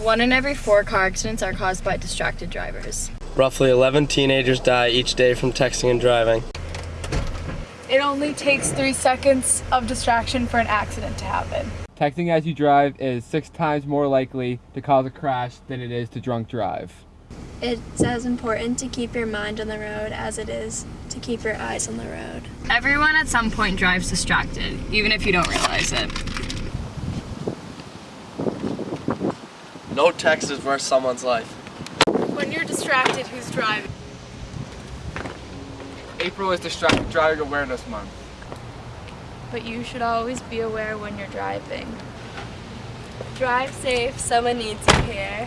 One in every four car accidents are caused by distracted drivers. Roughly 11 teenagers die each day from texting and driving. It only takes three seconds of distraction for an accident to happen. Texting as you drive is six times more likely to cause a crash than it is to drunk drive. It's as important to keep your mind on the road as it is to keep your eyes on the road. Everyone at some point drives distracted, even if you don't realize it. No text is worth someone's life. When you're distracted, who's driving? April is Distracted Driving Awareness Month. But you should always be aware when you're driving. Drive safe, someone needs you here.